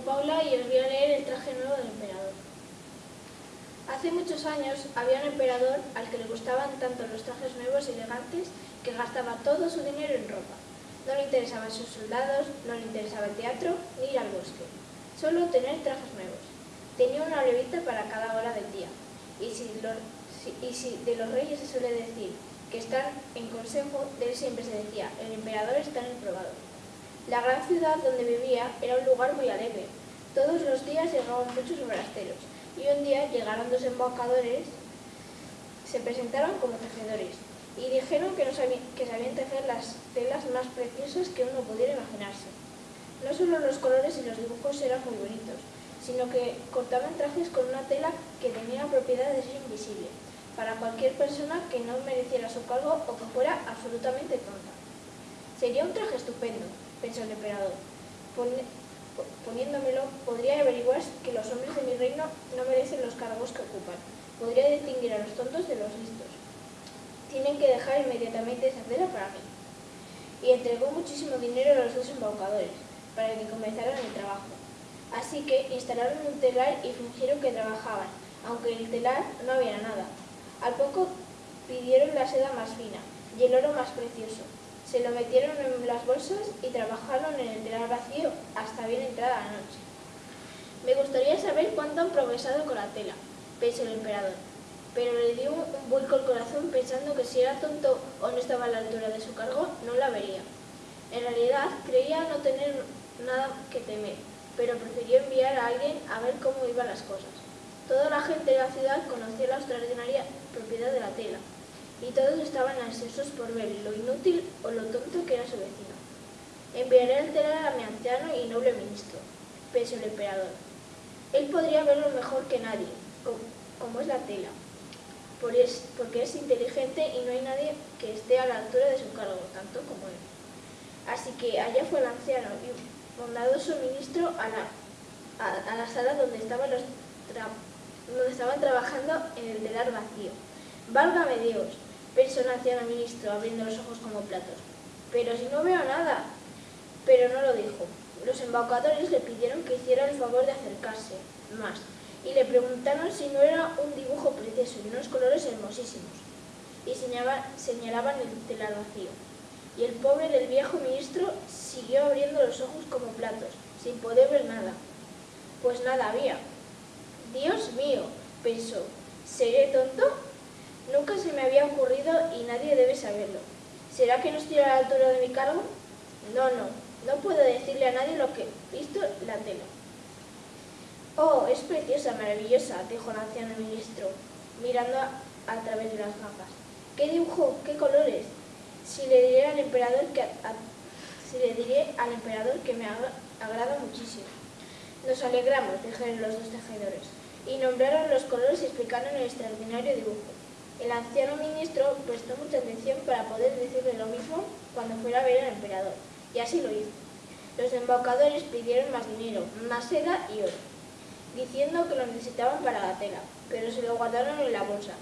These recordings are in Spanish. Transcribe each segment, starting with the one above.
Paula y os voy a leer el traje nuevo del emperador. Hace muchos años había un emperador al que le gustaban tanto los trajes nuevos y elegantes que gastaba todo su dinero en ropa. No le interesaban sus soldados, no le interesaba el teatro ni ir al bosque. Solo tener trajes nuevos. Tenía una levita para cada hora del día. Y si, y si de los reyes se suele decir que están en consejo, de él siempre se decía, el emperador está en el probador. La gran ciudad donde vivía era un lugar muy alegre. Todos los días llegaban muchos forasteros y un día llegaron dos embaucadores, se presentaron como tejedores y dijeron que, sabían, que sabían tejer las telas más preciosas que uno pudiera imaginarse. No solo los colores y los dibujos eran muy bonitos, sino que cortaban trajes con una tela que tenía la propiedad de ser invisible, para cualquier persona que no mereciera su cargo o que fuera absolutamente tonta. Sería un traje estupendo, pensó el emperador. Poniéndomelo, podría averiguar que los hombres de mi reino no merecen los cargos que ocupan. Podría distinguir a los tontos de los listos. Tienen que dejar inmediatamente esa tela para mí. Y entregó muchísimo dinero a los dos embaucadores, para que comenzaran el trabajo. Así que instalaron un telar y fingieron que trabajaban, aunque en el telar no había nada. Al poco pidieron la seda más fina y el oro más precioso, se lo metieron en las bolsas y trabajaron en el telar vacío hasta bien entrada la noche. Me gustaría saber cuánto han progresado con la tela, pensó el emperador, pero le dio un vuelco al corazón pensando que si era tonto o no estaba a la altura de su cargo, no la vería. En realidad, creía no tener nada que temer, pero prefirió enviar a alguien a ver cómo iban las cosas. Toda la gente de la ciudad conocía la extraordinaria propiedad de la tela, y todos estaban ansiosos por ver lo inútil o lo tonto que era su vecino. Enviaré el telar a mi anciano y noble ministro, pensó el emperador. Él podría verlo mejor que nadie, como es la tela, porque es inteligente y no hay nadie que esté a la altura de su cargo, tanto como él. Así que allá fue el anciano y bondadoso ministro a la, a, la sala donde estaban, los donde estaban trabajando en el telar vacío. ¡Válgame Dios! Pensó el anciano ministro, abriendo los ojos como platos. Pero si no veo nada. Pero no lo dijo. Los embaucadores le pidieron que hiciera el favor de acercarse más y le preguntaron si no era un dibujo precioso y unos colores hermosísimos. Y señalaban el telar vacío. Y el pobre del viejo ministro siguió abriendo los ojos como platos, sin poder ver nada. Pues nada había. Dios mío, pensó, ¿seré tonto? Nunca se me había ocurrido y nadie debe saberlo. ¿Será que no estoy a la altura de mi cargo? No, no, no puedo decirle a nadie lo que he visto la tela. Oh, es preciosa, maravillosa, dijo el anciano ministro, mirando a, través de las gafas. ¿Qué dibujo? ¿Qué colores? Si le diré al emperador que, si le diré al emperador que me agrada muchísimo. Nos alegramos, dijeron los dos tejedores, y nombraron los colores y explicaron el extraordinario dibujo. El anciano ministro prestó mucha atención para poder decirle lo mismo cuando fuera a ver al emperador, y así lo hizo. Los embaucadores pidieron más dinero, más seda y oro, diciendo que lo necesitaban para la tela, pero se lo guardaron en la bolsa.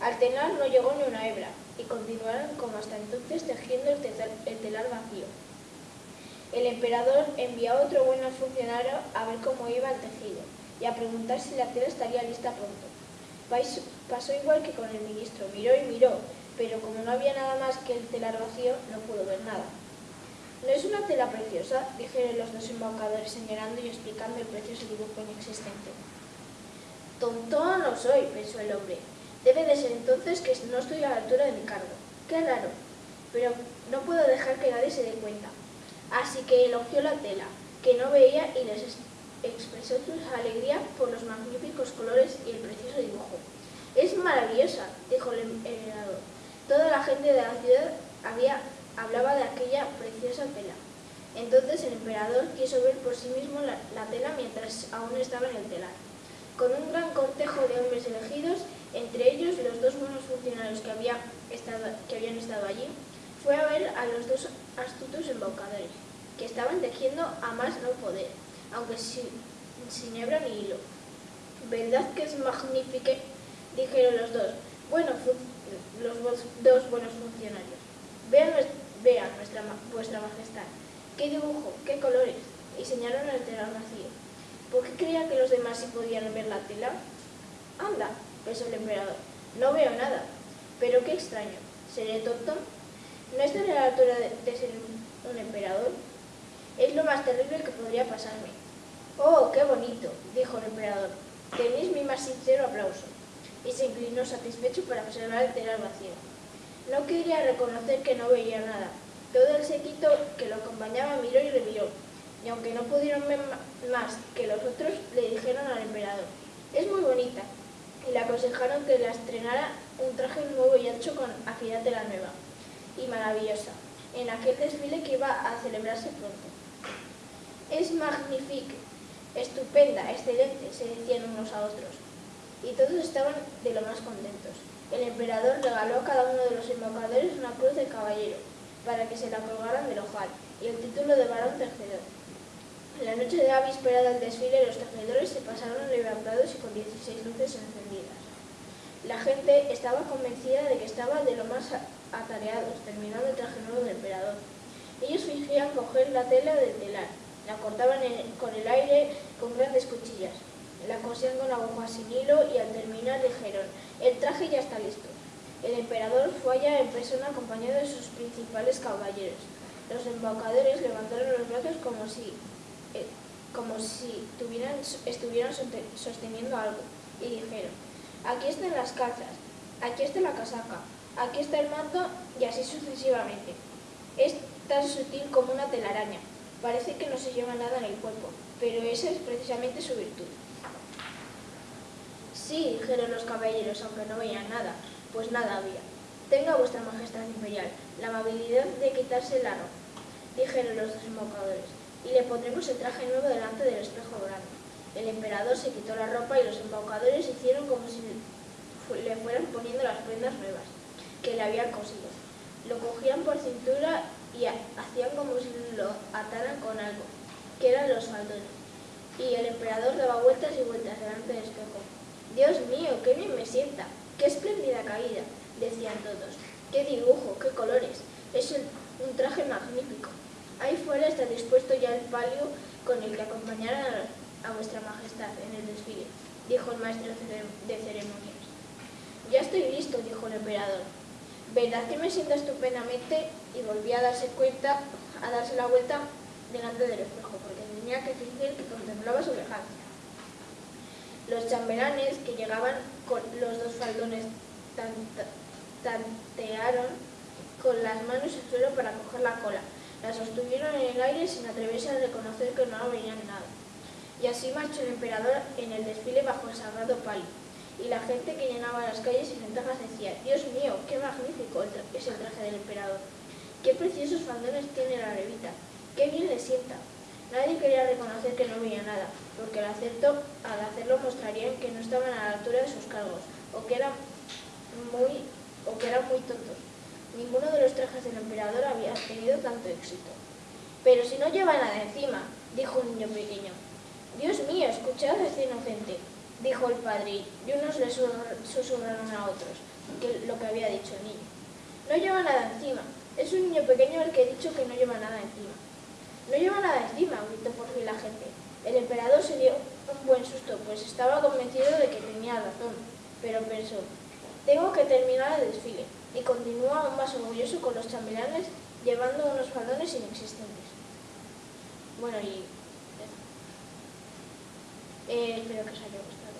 Al telar no llegó ni una hebra, y continuaron como hasta entonces tejiendo el, telar vacío. El emperador envió a otro buen funcionario a ver cómo iba el tejido, y a preguntar si la tela estaría lista pronto. Pasó igual que con el ministro, miró y miró, pero como no había nada más que el telar vacío, no pudo ver nada. ¿No es una tela preciosa? dijeron los dos embaucadores señalando y explicando el precioso dibujo inexistente. Tonto no soy, pensó el hombre. Debe de ser entonces que no estoy a la altura de mi cargo. Qué raro, pero no puedo dejar que nadie se dé cuenta. Así que elogió la tela, que no veía y les expresó su alegría por los magníficos colores y el precioso dibujo. Es maravillosa, dijo el emperador. Toda la gente de la ciudad hablaba de aquella preciosa tela. Entonces el emperador quiso ver por sí mismo la, tela mientras aún estaba en el telar. Con un gran cortejo de hombres elegidos, entre ellos los dos buenos funcionarios que, había estado, que habían estado allí, fue a ver a los dos astutos embaucadores, que estaban tejiendo a más no poder aunque sin, hebra ni hilo. ¿Verdad que es magnífica? Dijeron los dos. Bueno, los dos buenos funcionarios. Vean, vean vuestra majestad. ¿Qué dibujo? ¿Qué colores? Y señalaron el telar vacío. ¿Por qué creía que los demás sí podían ver la tela? Anda, pensó el emperador. No veo nada. Pero qué extraño. ¿Seré tonto? ¿No estaré a la altura de, ser un emperador? Es lo más terrible que podría pasarme. Oh, qué bonito, dijo el emperador. Tenéis mi más sincero aplauso. Y se inclinó satisfecho para observar el telar vacío. No quería reconocer que no veía nada. Todo el séquito que lo acompañaba miró y reviró, y aunque no pudieron ver más que los otros, le dijeron al emperador, es muy bonita, y le aconsejaron que la estrenara un traje nuevo y ancho con agilidad de la nueva y maravillosa, en aquel desfile que iba a celebrarse pronto. Es magnífica, estupenda, excelente, se decían unos a otros, y todos estaban de lo más contentos. El emperador regaló a cada uno de los embocadores una cruz de caballero, para que se la colgaran del ojal, y el título de varón tejedor. La noche de la víspera del desfile, los tejedores se pasaron levantados y con 16 luces encendidas. La gente estaba convencida de que estaban de lo más atareados, terminando el traje nuevo del emperador. Ellos fingían coger la tela del telar, la cortaban con el aire con grandes cuchillas, la cosían con agujas sin hilo y al terminar dijeron, el traje ya está listo. El emperador fue allá en persona acompañado de sus principales caballeros. Los embaucadores levantaron los brazos como si, eh, como si tuvieran, estuvieran sosteniendo algo y dijeron, aquí están las calzas, aquí está la casaca, aquí está el manto y así sucesivamente. Es tan sutil como una telaraña. Parece que no se lleva nada en el cuerpo, pero esa es precisamente su virtud. Sí, dijeron los caballeros, aunque no veían nada, pues nada había. Tenga vuestra majestad imperial la amabilidad de quitarse la ropa, dijeron los dos embocadores, y le pondremos el traje nuevo delante del espejo grande. El emperador se quitó la ropa y los embaucadores hicieron como si le fueran poniendo las prendas nuevas que le habían cosido. Lo cogían por cintura y hacían como si lo ataran con algo, que eran los faldones. Y el emperador daba vueltas y vueltas delante del espejo. Dios mío, qué bien me sienta, ¡Qué espléndida caída! decían todos. ¡Qué dibujo! ¡Qué colores! Es un traje magnífico. Ahí fuera está dispuesto ya el palio con el que acompañará a vuestra majestad en el desfile, dijo el maestro de ceremonias. Ya estoy listo, dijo el emperador. Verdad que me siento estupendamente y volví a darse cuenta, a darse la vuelta delante del espejo, porque tenía que fingir que contemplaba su elegancia. Los chambelanes que llegaban con los dos faldones tantearon con las manos el suelo para coger la cola. La sostuvieron en el aire sin atreverse a reconocer que no veían nada. Y así marchó el emperador en el desfile bajo el sagrado palio. Y la gente que llenaba las calles y ventajas decía, Dios mío, es el traje del emperador. Qué preciosos faldones tiene la levita. Qué bien le sienta. Nadie quería reconocer que no veía nada, porque al, al hacerlo mostrarían que no estaban a la altura de sus cargos, o que, eran muy, o que eran muy tontos. Ninguno de los trajes del emperador había tenido tanto éxito. Pero si no lleva nada encima, dijo un niño pequeño. Dios mío, escuchad a este inocente, dijo el padre, y unos le susurraron a otros lo que había dicho el niño. No lleva nada encima. Es un niño pequeño el que he dicho que no lleva nada encima. No lleva nada encima, gritó por fin la gente. El emperador se dio un buen susto, pues estaba convencido de que tenía razón, pero pensó, tengo que terminar el desfile, y continuó aún más orgulloso con los chambelanes llevando unos faldones inexistentes. Bueno, y... Eh, espero que os haya gustado.